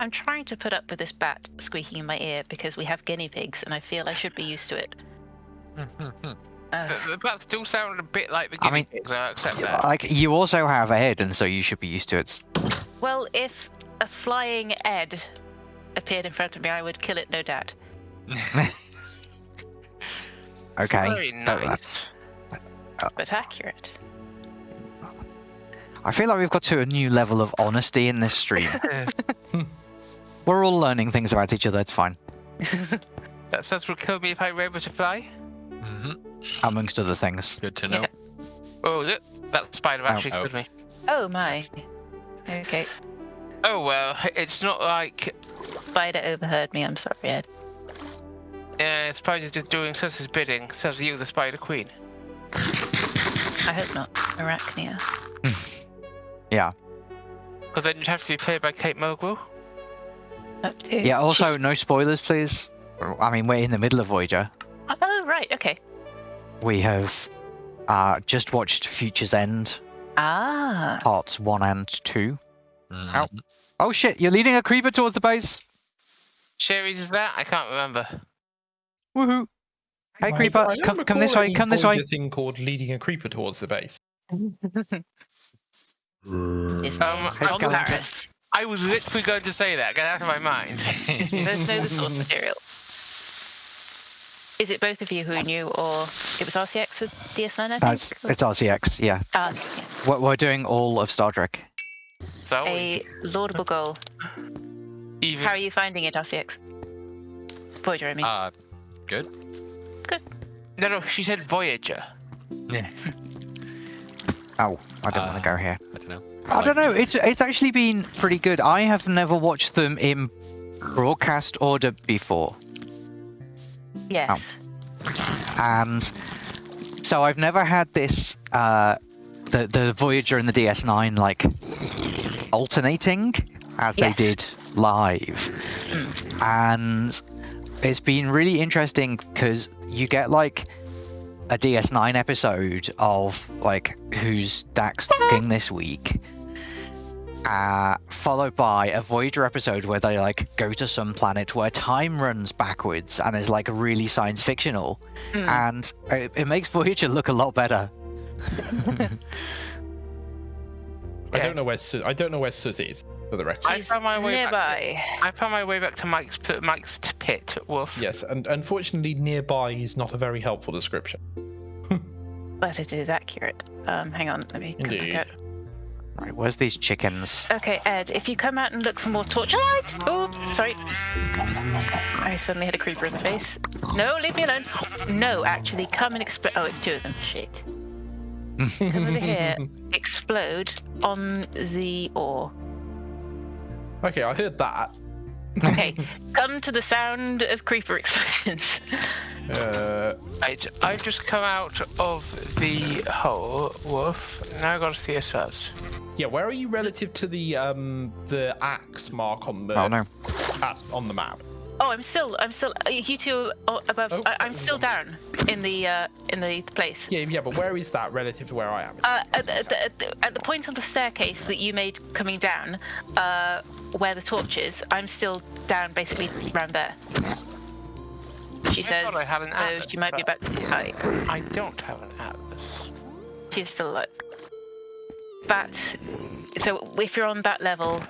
I'm trying to put up with this bat squeaking in my ear because we have guinea pigs and I feel I should be used to it. Uh, The, the bats still sound a bit like the I guinea mean, pigs. I accept that. Like you also have a head, and so you should be used to it. well, if a flying Ed appeared in front of me, I would kill it, no doubt. It's okay. very that- nice. But accurate. I feel like we've got to a new level of honesty in this stream. We're all learning things about each other. It's fine, that says would kill me if I were able to fly. hmm amongst other things. Good to know. Oh, look, that spider actually oh. killed me. Oh my. Okay. Oh well, it's not like Spider overheard me. I'm sorry, Ed. uh, spider's just doing Sus's bidding. Says you, the spider queen. I hope not. Arachnia. Yeah. Because then you'd have to be played by Kate Mulgrew. Up to. Yeah. Also, She's- no spoilers, please. I mean, we're in the middle of Voyager. Oh right. Okay. We have uh, just watched Future's End Ah. parts one and two. Mhm. Oh shit! You're leading a creeper towards the base. Cherries is that? I can't remember. Woohoo! Hey I- creeper, I come, come this way. any Come this way. Voyager thing called leading a creeper towards the base. It's Um, name's Hey, Tom Paris. I was literally going to say that. Get out of my mind. You both know the source material. Is it both of you who knew, or it was RCX with DS9? I think. Uh, it's, it's RCX. Yeah, Ah, yeah. we're, we're doing all of Star Trek. So A laudable goal. even How are you finding it, RCX? Voyager, I mean. Uh, good. no, no, she said Voyager. Yeah. Oh, I don't want Uh, to go here. I don't know. I don't know. It's it's actually been pretty good. I have never watched them in broadcast order before, yes. and so I've never had this uh, the the Voyager and the DS9 like alternating as they Yes. did live, and it's been really interesting because you get like a DS9 episode of like who's Dax fucking this week, uh, followed by a Voyager episode where they like go to some planet where time runs backwards and is like really science fictional, Mm. and it, it makes Voyager look a lot better. I Yeah. don't know where Su- I don't know where Sus is for the record. I found my way back. nearby. I found my way back to Mike's p- Mike's pit. Wolf. Yes, and unfortunately, nearby is not a very helpful description. But it is accurate. Um, hang on, let me come back Indeed. out. Right, where's these chickens? Okay, Ed, if you come out and look for more torchlight. Oh, sorry. I suddenly had a creeper in the face. No, leave me alone. No, actually, come and explode. Oh, it's two of them. Shit. Come over here. Explode on the ore. Okay, I heard that. Okay, come to the sound of creeper explosions. Uh, Right, I've just come out of the hole, Wolf. Now I gotta see a Sus. yeah, where are you relative to the um the axe mark on the Oh no. at, on the map? Oh, I'm still, I'm still. uh, You two above. Oh, I, I'm still down in the uh, in the place. Yeah, yeah, but where is that relative to where I am? Uh, at, the, at, the, at, the, at the point on the staircase that you made coming down, uh, where the torch is, I'm still down basically around there. She I says, thought I had an though atlas, she might be but- about to die. I don't have an atlas. She's still alive. But, so if you're on that level,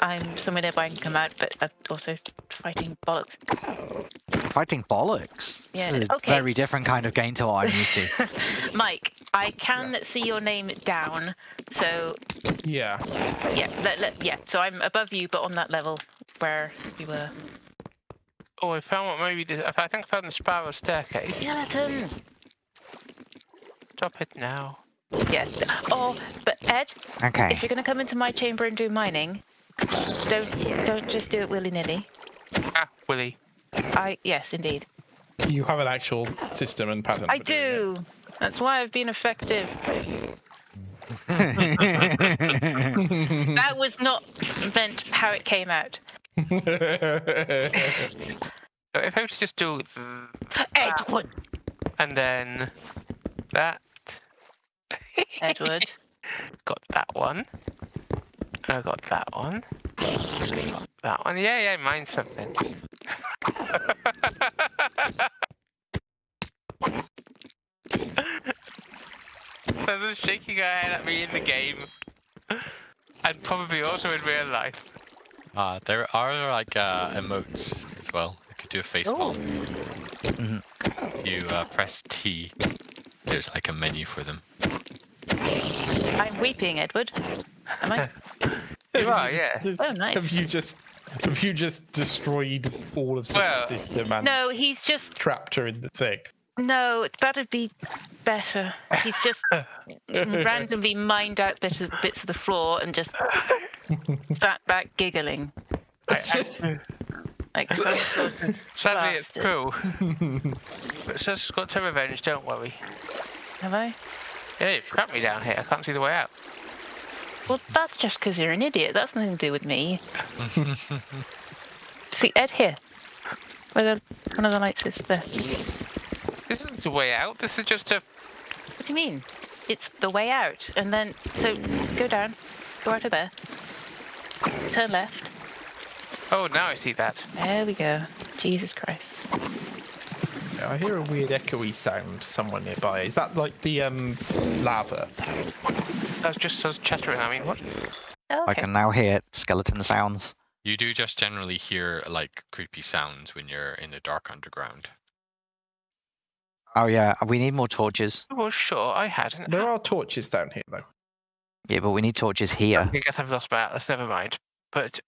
I'm somewhere nearby and can come out, but I'm also fighting bollocks. Fighting bollocks. Yeah, This is a okay. very different kind of game to what I'm used to. Mike, I can see your name down, so Yeah. yeah, let, let, yeah. So I'm above you, but on that level where you were. Oh, I found what maybe this. I think I found the spiral staircase. Skeletons. Stop it now. Yeah. Oh, but Ed, Okay. if you're gonna come into my chamber and do mining, don't don't just do it willy nilly. Ah, Willy. I yes, indeed. You have an actual system and pattern. I do. That's why I've been effective. That was not meant how it came out. So if I was to just do th- Edward. and then that, Edward. got that one. I got that one. That one. Yeah, yeah, mine's something. There's shaking her head at me in the game. And probably also in real life. Uh, there are like uh, emotes as well. You could do a face Oh. palm. Mhm. You uh, press T. There's like a menu for them. I'm weeping, Edward. Am I? You are, yeah. Oh, nice. Have you just have you just destroyed all of Well, the system and No, he's just trapped her in the thing? no. That'd be better. He's just randomly mined out bits of bits of the floor and just sat back giggling I, I, like some sort of. sadly, it's Bastard. true. But it's just got to revenge, don't worry. Have I? Yeah, you trapped me down here. I can't see the way out. Well, that's just because you're an idiot. That's nothing to do with me. See, Ed here. Where the one of the lights is there. This isn't the way out. This is just a. What do you mean? It's the way out. And then, so go down, go out of there, turn left. Oh, now I see that. There we go. Jesus Christ. I hear a weird echoey sound somewhere nearby. Is that like the um lava? That's just us chattering. I mean, what? Oh, I can now hear skeleton sounds. You do just generally hear like creepy sounds when you're in the dark underground. Oh yeah, we need more torches. Well, sure, I hadn't. There are torches down here though. Yeah, but we need torches here. I guess I've lost my atlas. Never mind. But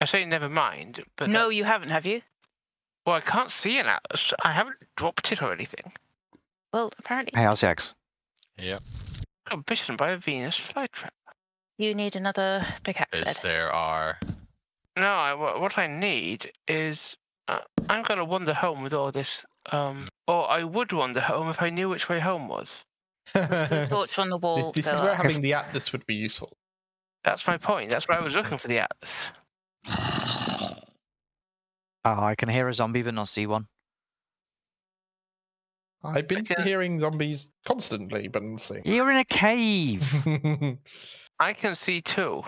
I say never mind. But no, that- you haven't, have you? well, I can't see an atlas. I haven't dropped it or anything. Well, apparently Hey, RCX. Yep. I got bitten by a Venus flytrap. you need another pickaxe, Because Ed. there are No, I, what I need is uh, I'm gonna wander home with all this. Um, or I would wander home if I knew which way home was. The this torch on the wall. this go is where up. having the atlas would be useful. That's my point. That's why I was looking for the atlas. Oh, I can hear a zombie but not see one. I've been Okay. hearing zombies constantly, but let's see. You're in a cave. I can see two.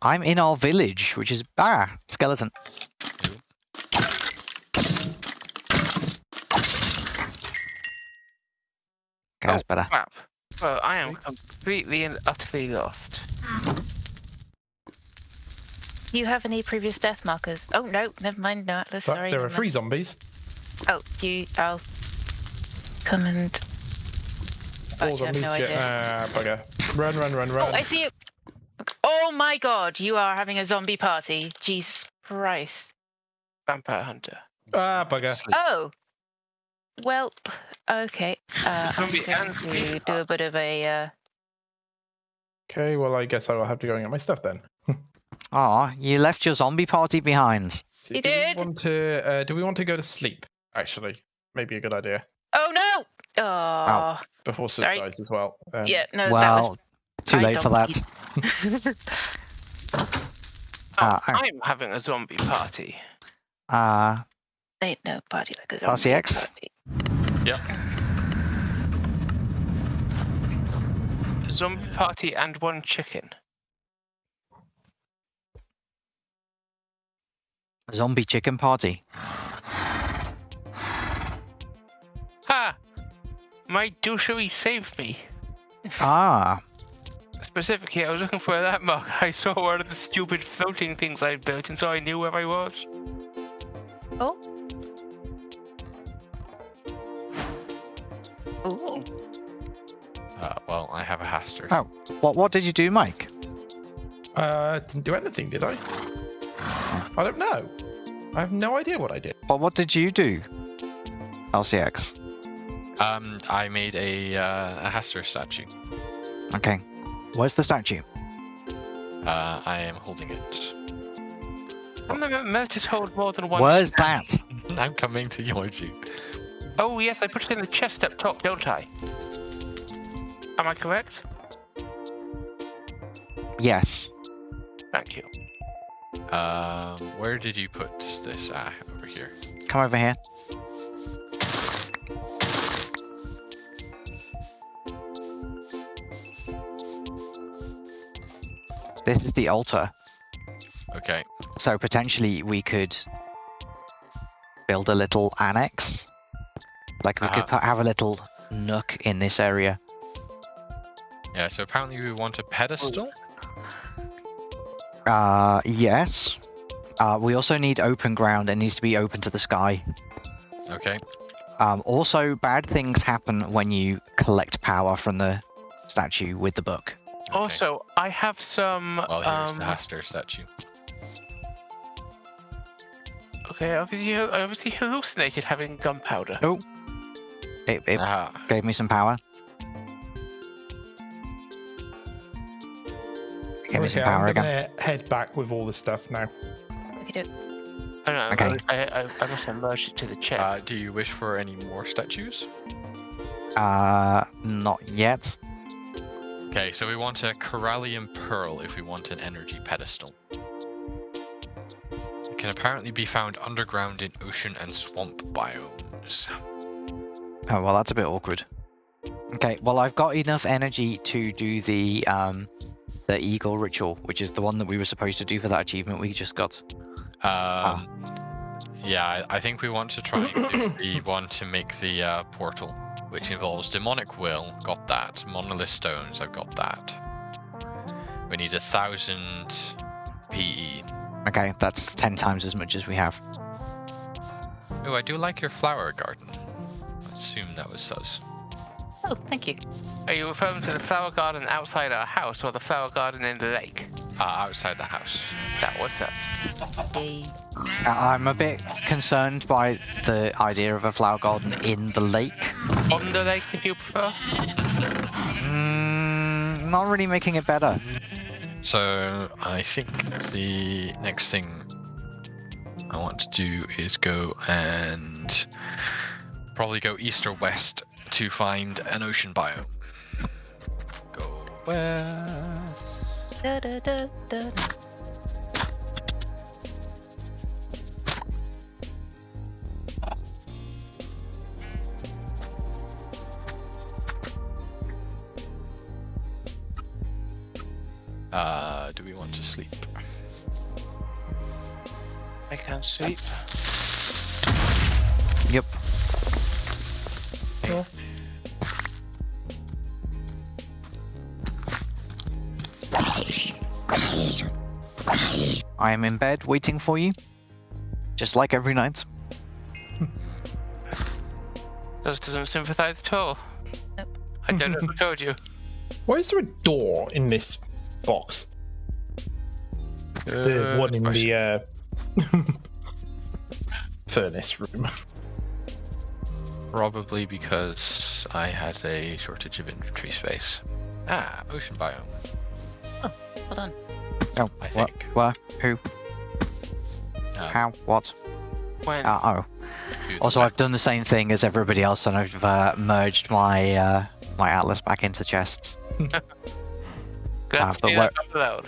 I'm in our village, which is ah skeleton. Okay, that's better. Crap. Well, I am completely and utterly lost. Do you have any previous death markers? Oh no, never mind. No atlas. Sorry. there are three zombies. Oh, do you? I'll come and. Four Actually, I have zombies. no yeah, idea. ah, bugger. Run, run, run, run. Oh. I see you. Oh my God! You are having a zombie party. Jesus Christ. Vampire hunter. Ah, bugger. Sleep. Oh. Well, okay. Uh, I'm going to do a bit of a. Uh, Okay, well, I guess I will have to go and get my stuff then. Aw, you left your zombie party behind. So He do did. We want to, uh, do we want to go to sleep? Actually, maybe a good idea oh no! Oh. before Sis Sorry. dies as well. Um, Yeah. No. well, too I late for that. that. Oh, Ah, I- I'm having a zombie party. Uh, Ain't no party like a zombie RCX? party. Yep. Zombie party and one chicken. zombie chicken party. Ha! My douchery saved me. Ah, Specifically, I was looking for that mark. I saw one of the stupid floating things I built, and so I knew where I was. Oh. Ooh. Uh, well, I have a Hastur. Oh. what what did you do, Mike? Uh, didn't do anything, did I? I don't know. I have no idea what I did. What what did you do? LCX. Um, I made a uh, a Hastur statue. Okay. Where's the statue? Uh, I am holding it. I'm not meant to hold more than one. Where's stand. that? I'm coming to towards you. Oh yes, I put it in the chest up top, don't I? Am I correct? Yes. Thank you. Um, where did you put this? Ah, over here. Come over here. This is the altar. Okay. So potentially we could build a little annex. Like we Uh-huh. could have a little nook in this area. Yeah. So apparently we want a pedestal. Uh, yes. Uh, we also need open ground. It needs to be open to the sky. Okay. Um, also, bad things happen when you collect power from the statue with the book. okay. Also, I have some. Well, here's um, the Hastur statue. Okay, obviously, I obviously hallucinated having gunpowder. Oh. It, it Ah. gave me some power. It gave me some power I'm again. gonna head back with all the stuff now. Okay, do. I don't know. Okay. I, I, I must have merged it to the chest. Uh, do you wish for any more statues? Uh, not yet. Okay, so we want a Coralium Pearl if we want an energy pedestal. It can apparently be found underground in ocean and swamp biomes. Oh well, that's a bit awkward. Okay, well I've got enough energy to do the um, the eagle ritual, which is the one that we were supposed to do for that achievement we just got. Um, yeah, I, I think we want to try and do the one to make the uh, portal, which involves demonic will. Got that. Monolith stones. I've got that. We need a thousand PE. Okay, that's ten times as much as we have. Oh, I do like your flower garden. I assume that was sus. Oh, thank you. Are you referring to the flower garden outside our house or the flower garden in the lake? Uh, outside the house. That was that. Uh, I'm a bit concerned by the idea of a flower garden in the lake. On the lake, if you prefer. Mm, not really making it better. So I think the next thing I want to do is go and probably go east or west to find an ocean biome. Go west. Da, da, da, da. Uh, do we want to sleep? I can't sleep. I am in bed waiting for you. Just like every night. Those doesn't sympathize at all. Nope. I don't know who told you. Why is there a door in this box? The one in question. the uh, furnace room. Probably because I had a shortage of inventory space. Ah, ocean biome. Oh, Hold on. Oh, I what? think. Where? Who? Uh, How? What? When? Uh, oh. Also, I've done the same thing as everybody else, and I've uh, merged my uh, my atlas back into chests. Good to but see that.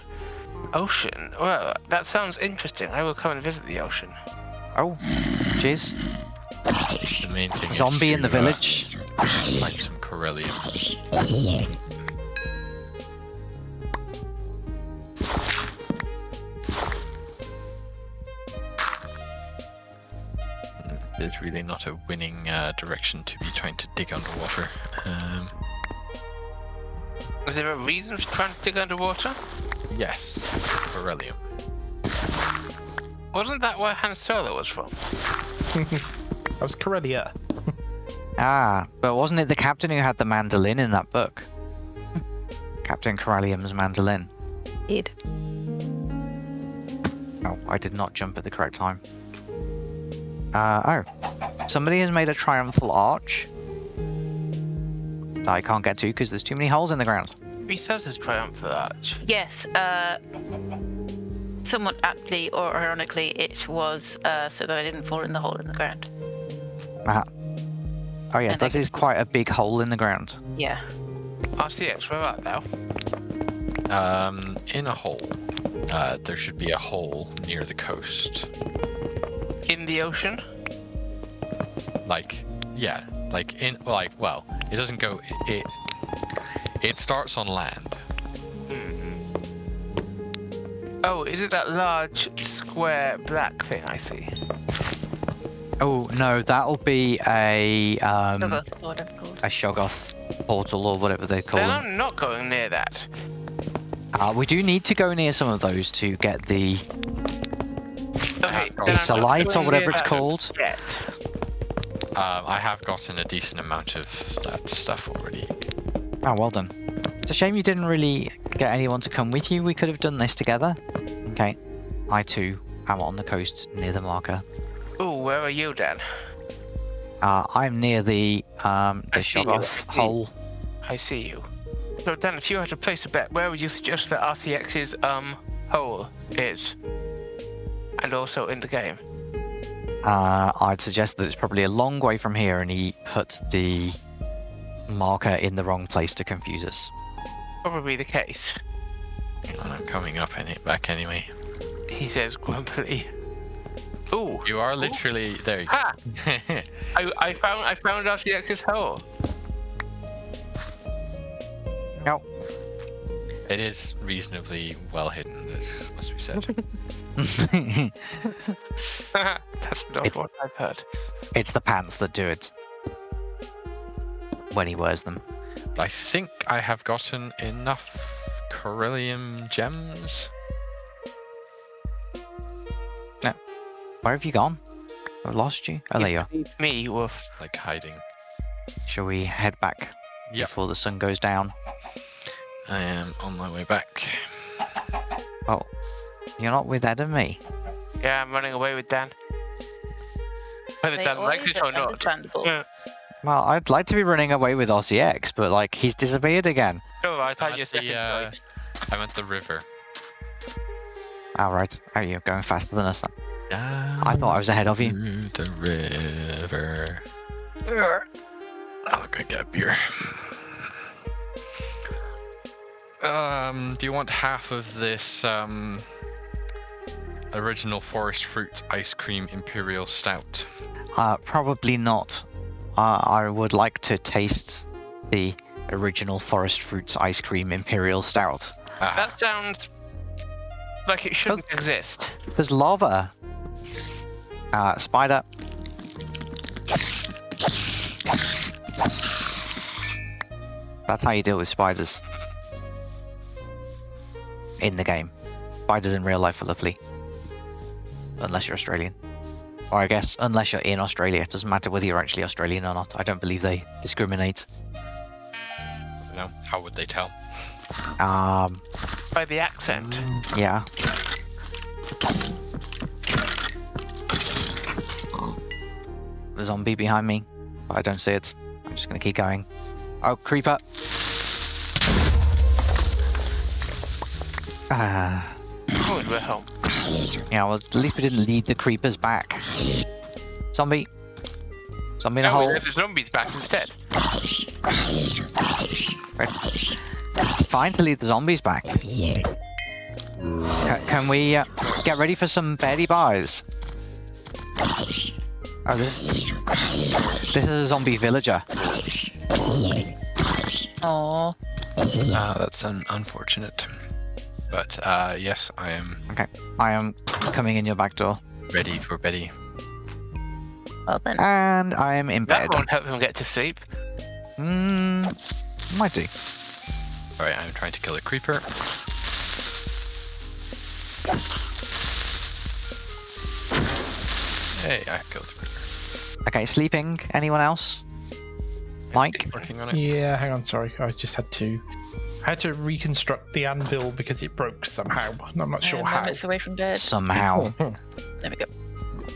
Ocean. Well, that sounds interesting. I will come and visit the ocean. Oh, jeez. The main thing is Zombie in the to, uh, village. find some Corellium. There's really not a winning uh, direction to be trying to dig underwater. Um, Is there a reason for trying to dig underwater? yes, Corellium. Wasn't that where Han Solo was from? That was Corellia. Ah, but wasn't it the captain who had the mandolin in that book? Captain Corellium's mandolin. Indeed. Oh, I did not jump at the correct time. Uh, oh. Somebody has made a triumphal arch that I can't get to because there's too many holes in the ground. He says his triumphal arch. Yes, uh, somewhat aptly or ironically, it was uh, so that I didn't fall in the hole in the ground. Ah. Oh yes, And that is quite a big hole in the ground. Yeah. RCX, where art thou? Um, in a hole. Uh, there should be a hole near the coast. In the ocean? Like, yeah, like in, like, well, it doesn't go. It it, it starts on land, Hmm. Oh, is it that large square black thing I see? Oh no, that'll be a um Shoggoth, whatever called. a Shoggoth portal or whatever they call Then them. I'm not going near that. Uh, we do need to go near some of those to get the Okay, then Ace I'm not Light or whatever it's called. Yet. Um, I have gotten a decent amount of that stuff already. Oh, well done. It's a shame you didn't really get anyone to come with you. We could have done this together. Okay. I too am on the coast near the marker. Ooh, where are you, Dan? Uh, I'm near the um the see you, Shoggoth I see. hole. I see you. So, Dan, if you had to place a bet, where would you suggest that RCX's um hole is? And also in the game. Uh, I'd suggest that it's probably a long way from here, and he put the marker in the wrong place to confuse us. Probably the case. I'm coming up any back anyway. He says grumpily. Ooh. You are literally there. You Ha! go. Ah! I, I found I found RCX's hole. No. it is reasonably well hidden. That must be said. That's not It's- what I've heard. it's the pants that do it. When he wears them. I think I have gotten enough Corellium gems. Where have you gone? I've lost you. Oh, there you are. Me with Like hiding. Shall we head back Yep. before the sun goes down? I am on my way back. Well, you're not with Ed and me. yeah, I'm running away with Dan. Whether Dan likes it or not. Yeah. Well, I'd like to be running away with RCX, but like he's disappeared again. Oh, I I'm thought you the, second uh. I'm at the river. All right. Oh, you're going faster than us. Then. Down I thought I was ahead of you. the river. I'll go get a beer. Um, do you want half of this um original forest fruit ice cream imperial stout? Uh, probably not. Uh, I would like to taste the original Forest Fruits ice cream imperial stout. Ah, That sounds like it shouldn't exist. There's lava. Uh, spider. That's how you deal with spiders. In the game. Spiders in real life are lovely. Unless you're Australian. Or I guess, unless you're in Australia. It doesn't matter whether you're actually Australian or not. I don't believe they discriminate. you know, how would they tell? Um, By the accent. yeah. The zombie behind me, but I don't see it. I'm just gonna keep going. Oh, creeper! Ah, Oh, and we're home. yeah. Well, at least we didn't lead the creepers back. Zombie. Zombie in a No, hole. we let the zombies back instead. It's fine to lead the zombies back. Ca- can we uh, get ready for some Betty buys? Oh, this this is a zombie villager. Aww. Ah, that's un- unfortunate. But uh, yes, I am Okay, I am coming in your back door, ready for Betty. Well then. and I am in bed. That won't help him get to sleep. Hmm, might do. Alright, I'm trying to kill a creeper. Hey, I killed a creeper. Okay, sleeping. Anyone else? Mike. Working on it. Yeah, hang on, sorry. I just had to. I had to reconstruct the anvil because it broke somehow. I'm not sure how. moments away from dead. Somehow. There we go.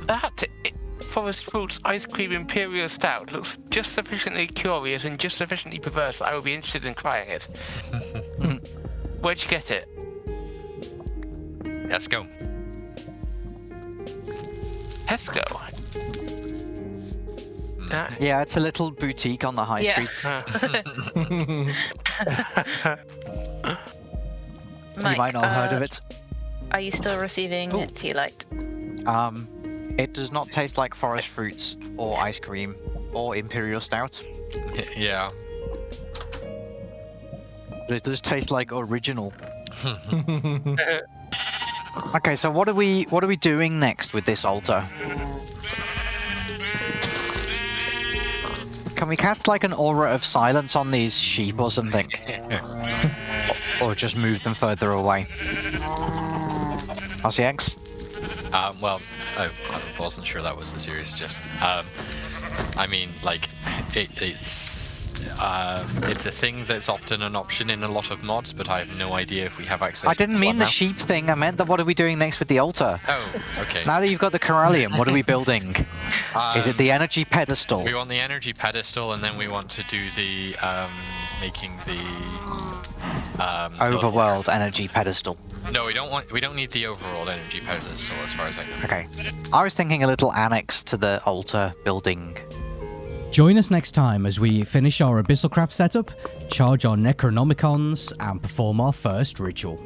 That i- Forest Fruits Ice Cream Imperial Stout looks just sufficiently curious and just sufficiently perverse that I would be interested in trying it. Where'd you get it? Let's go. Tesco. Uh, Yeah, it's a little boutique on the high Yeah. street. uh, you might not have heard of uh, it. Are you still receiving Ooh. tea light? Um, it does not taste like forest fruits or ice cream or imperial stout, yeah. but it does taste like original. Okay, so what are we what are we doing next with this altar? Can we cast like an aura of silence on these sheep or something? or just move them further away? RCX? Um, well, I, I wasn't sure that was a serious suggestion. Um, I mean, like, it, it's um, it's a thing that's often an option in a lot of mods, but I have no idea if we have access. I didn't mean the now. sheep thing, I meant that what are we doing next with the altar? Oh, okay. Now that you've got the Coralium, what are we building? Is it Um, the energy pedestal? We want the energy pedestal, and then we want to do the um, making the um, Overworld energy pedestal. No, we don't want. We don't need the overworld energy pedestal, as far as I know. Okay. I was thinking a little annex to the altar building. Join us next time as we finish our Abyssalcraft setup, charge our Necronomicons, and perform our first ritual.